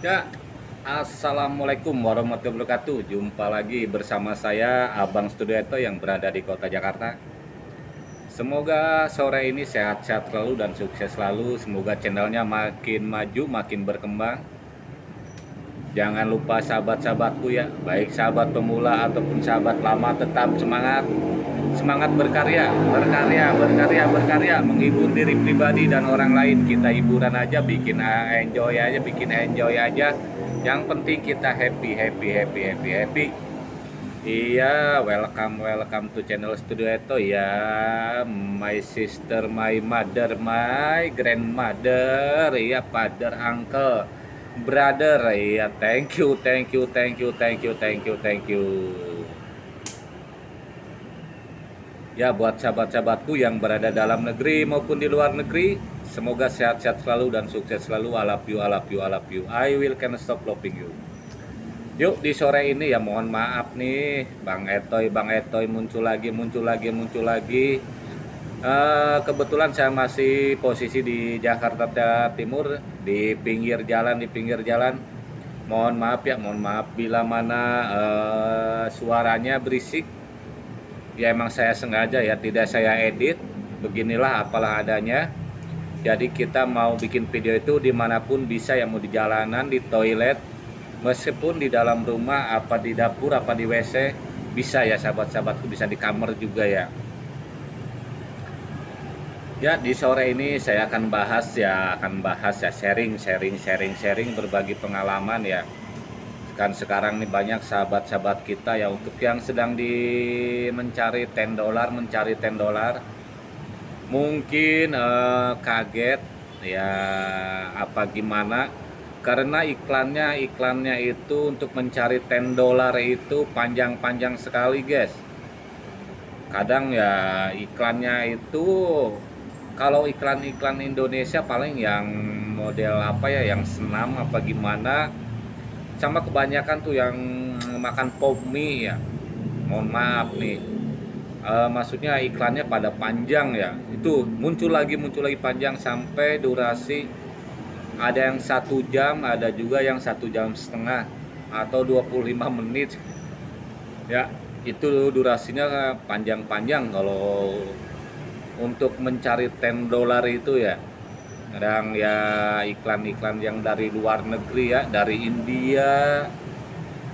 Ya, Assalamualaikum warahmatullahi wabarakatuh. Jumpa lagi bersama saya Abang Studioto yang berada di kota Jakarta. Semoga sore ini sehat-sehat selalu dan sukses selalu. Semoga channelnya makin maju, makin berkembang. Jangan lupa sahabat-sahabatku ya Baik sahabat pemula ataupun sahabat lama tetap semangat semangat berkarya, berkarya, berkarya, berkarya, menghibur diri pribadi dan orang lain. Kita hiburan aja, bikin enjoy aja, bikin enjoy aja. Yang penting kita happy, happy, happy, happy, happy. Iya, welcome, welcome to channel Studio Eto ya. My sister, my mother, my grandmother, iya, father, uncle, brother, iya. Thank you, thank you, thank you, thank you, thank you, thank you. Ya buat sahabat-sahabatku yang berada dalam negeri maupun di luar negeri Semoga sehat-sehat selalu dan sukses selalu. I love you, I love you, I love you. I will can stop loving you. Yuk di sore ini ya mohon maaf nih Bang Etoy, Bang Etoy muncul lagi, muncul lagi, muncul lagi. Uh, Kebetulan saya masih posisi di Jakarta Timur Di pinggir jalan, di pinggir jalan. Mohon maaf ya, mohon maaf bila mana uh, suaranya berisik ya emang saya sengaja ya tidak saya edit beginilah apalah adanya. Jadi kita mau bikin video itu di mana pun bisa ya mau di jalanan di toilet meskipun di dalam rumah apa di dapur apa di WC bisa ya sahabat-sahabatku bisa di kamar juga ya. Ya di sore ini saya akan bahas ya akan bahas ya sharing sharing sharing sharing berbagi pengalaman ya kan sekarang nih banyak sahabat-sahabat kita ya untuk yang sedang di mencari 10 dolar mencari 10 dolar mungkin eh, kaget ya apa gimana? Karena iklannya iklannya itu untuk mencari 10 dolar itu panjang-panjang sekali guys. Kadang ya iklannya itu kalau iklan-iklan Indonesia paling yang model apa ya yang senam apa gimana sama kebanyakan tuh yang makan pop mie ya. Mohon maaf nih. E, maksudnya iklannya pada panjang ya. Itu muncul lagi muncul lagi panjang sampai durasi ada yang satu jam ada juga yang satu jam setengah atau 25 menit. Ya itu durasinya panjang-panjang kalau untuk mencari 10 dolar itu ya kadang ya iklan-iklan yang dari luar negeri ya dari India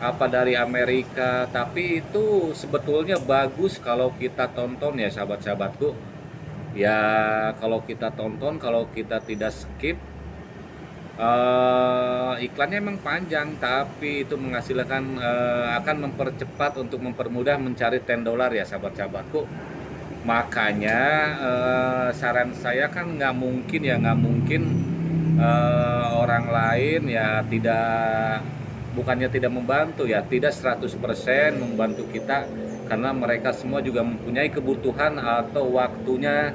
apa dari Amerika. Tapi itu sebetulnya bagus kalau kita tonton ya sahabat-sahabatku. Ya kalau kita tonton kalau kita tidak skip uh, iklannya emang panjang tapi itu menghasilkan uh, akan mempercepat untuk mempermudah mencari 10 dolar ya sahabat-sahabatku makanya eh, saran saya kan nggak mungkin ya nggak mungkin eh, orang lain ya tidak bukannya tidak membantu ya tidak 100% membantu kita karena mereka semua juga mempunyai kebutuhan atau waktunya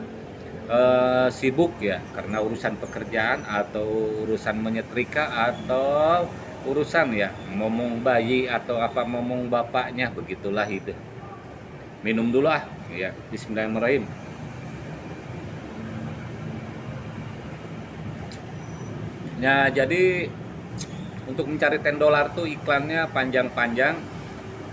eh, sibuk ya karena urusan pekerjaan atau urusan menyetrika atau urusan ya ngomong bayi atau apa ngomong bapaknya begitulah itu. Minum dulu ah ya Bismillahirrahmanirrahim. Ya jadi untuk mencari 10 dolar tuh iklannya panjang-panjang.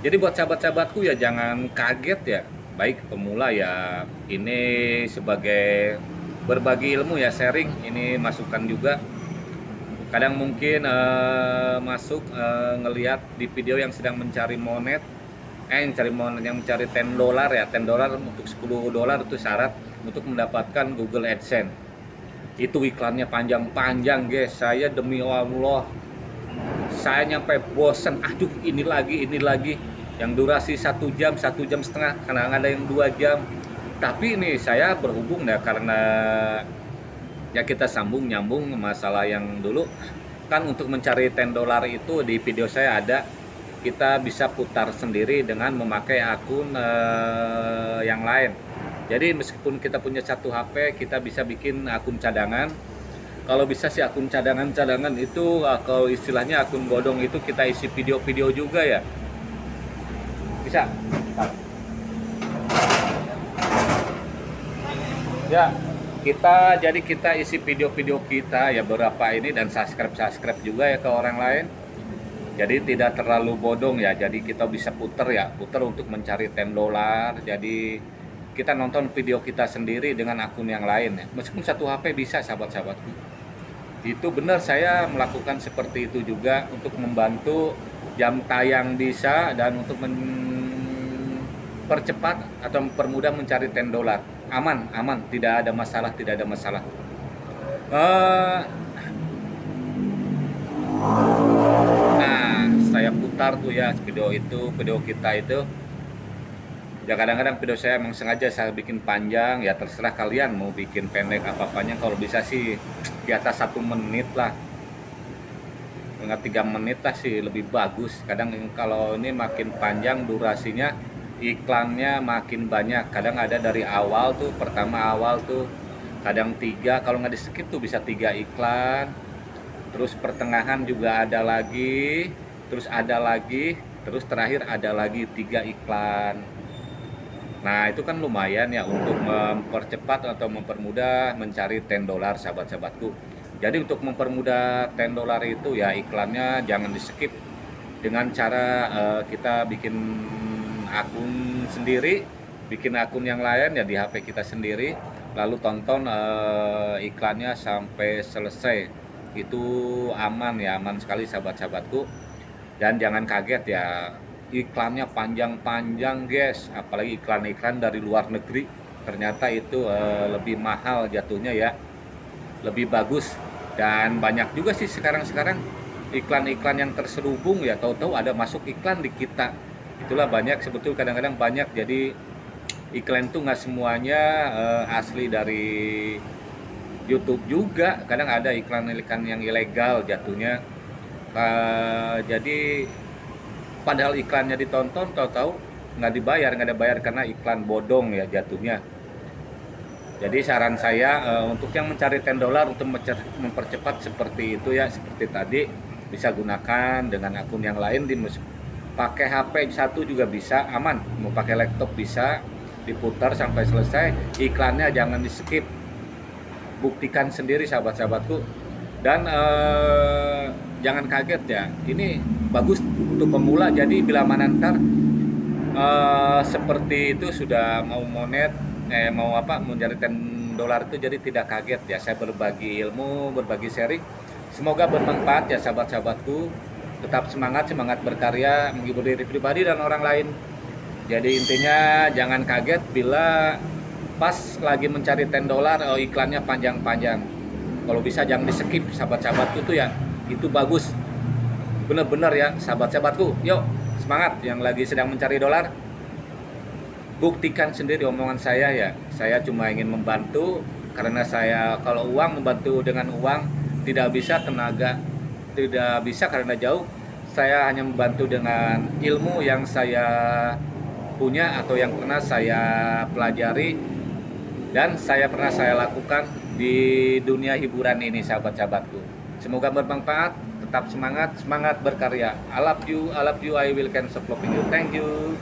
Jadi buat sahabat-sahabatku ya jangan kaget ya. Baik pemula ya ini sebagai berbagi ilmu ya sharing ini masukan juga. Kadang mungkin uh, masuk uh, ngelihat di video yang sedang mencari monet eh yang cari mau yang mencari 10 dolar ya 10 dolar untuk 10 dolar itu syarat untuk mendapatkan Google AdSense. Itu iklannya panjang-panjang guys. Saya demi Allah saya nyampe bosen. Aduh ini lagi ini lagi. Yang durasi satu jam satu jam setengah karena ada yang dua jam. Tapi ini saya berhubung ya karena ya kita sambung nyambung masalah yang dulu. Kan untuk mencari 10 dolar itu di video saya ada kita bisa putar sendiri dengan memakai akun uh, yang lain. Jadi meskipun kita punya satu HP kita bisa bikin akun cadangan. Kalau bisa sih akun cadangan-cadangan itu kalau istilahnya akun bodong itu kita isi video-video juga ya. Bisa? Ya kita jadi kita isi video-video kita ya beberapa ini dan subscribe-subscribe juga ya ke orang lain jadi tidak terlalu bodong ya jadi kita bisa puter ya puter untuk mencari 10 dolar jadi kita nonton video kita sendiri dengan akun yang lain ya. Meskipun satu HP bisa sahabat-sahabatku. Itu benar saya melakukan seperti itu juga untuk membantu jam tayang bisa dan untuk mempercepat atau mempermudah mencari 10 dolar. Aman, aman, tidak ada masalah, tidak ada masalah. Uh, putar tuh ya video itu, video kita itu. Ya kadang-kadang video saya emang sengaja saya bikin panjang ya terserah kalian mau bikin pendek apa-apanya kalau bisa sih di atas satu menit lah. Enggak tiga menit lah sih lebih bagus. Kadang kalau ini makin panjang durasinya iklannya makin banyak. Kadang ada dari awal tuh pertama awal tuh kadang tiga. Kalau nggak di skip tuh bisa tiga iklan. Terus pertengahan juga ada lagi terus ada lagi terus terakhir ada lagi tiga iklan Nah itu kan lumayan ya untuk mempercepat atau mempermudah mencari 10 dolar sahabat-sahabatku. Jadi untuk mempermudah 10 dolar itu ya iklannya jangan di skip dengan cara uh, kita bikin akun sendiri, bikin akun yang lain ya di HP kita sendiri, lalu tonton uh, iklannya sampai selesai. Itu aman ya, aman sekali sahabat-sahabatku. Dan jangan kaget ya iklannya panjang-panjang guys. Apalagi iklan-iklan dari luar negeri. Ternyata itu uh, lebih mahal jatuhnya ya. Lebih bagus. Dan banyak juga sih sekarang-sekarang iklan-iklan yang terselubung ya. Tahu-tahu ada masuk iklan di kita. Itulah banyak sebetulnya kadang-kadang banyak. Jadi iklan itu nggak semuanya uh, asli dari YouTube juga. Kadang ada iklan-iklan yang ilegal jatuhnya uh, jadi padahal iklannya ditonton tahu-tahu nggak dibayar nggak ada bayar karena iklan bodong ya jatuhnya. Jadi saran saya uh, untuk yang mencari 10 dolar untuk mempercepat seperti itu ya seperti tadi bisa gunakan dengan akun yang lain di pakai HP satu juga bisa aman. Mau pakai laptop bisa diputar sampai selesai iklannya jangan di skip buktikan sendiri sahabat-sahabatku. Dan uh, jangan kaget ya. Ini bagus untuk pemula. Jadi bila mana ntar uh, seperti itu sudah mau monet eh mau apa menjadi 10 dolar itu jadi tidak kaget ya. Saya berbagi ilmu berbagi sharing. Semoga bermanfaat ya sahabat-sahabatku. Tetap semangat semangat berkarya menghibur diri pribadi dan orang lain. Jadi intinya jangan kaget bila pas lagi mencari 10 dolar oh iklannya panjang-panjang. Kalau bisa jangan di skip sahabat-sahabatku tuh ya itu bagus. Benar-benar ya sahabat-sahabatku. Yuk semangat yang lagi sedang mencari dolar. Buktikan sendiri omongan saya ya. Saya cuma ingin membantu karena saya kalau uang membantu dengan uang tidak bisa tenaga tidak bisa karena jauh. Saya hanya membantu dengan ilmu yang saya punya atau yang pernah saya pelajari dan saya pernah saya lakukan di dunia hiburan ini sahabat-sahabatku semoga bermanfaat tetap semangat semangat berkarya. I love you I love you I will can support you. Thank you